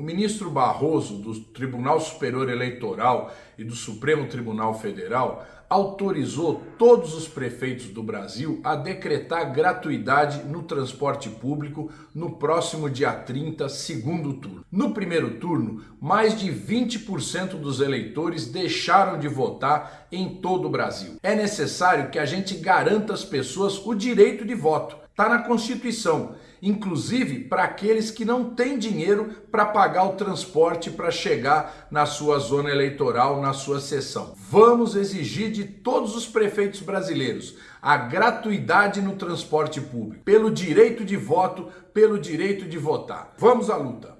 o ministro Barroso, do Tribunal Superior Eleitoral e do Supremo Tribunal Federal, autorizou todos os prefeitos do Brasil a decretar gratuidade no transporte público no próximo dia 30, segundo turno. No primeiro turno, mais de 20% dos eleitores deixaram de votar em todo o Brasil. É necessário que a gente garanta às pessoas o direito de voto. Está na Constituição inclusive para aqueles que não têm dinheiro para pagar o transporte para chegar na sua zona eleitoral, na sua sessão. Vamos exigir de todos os prefeitos brasileiros a gratuidade no transporte público, pelo direito de voto, pelo direito de votar. Vamos à luta!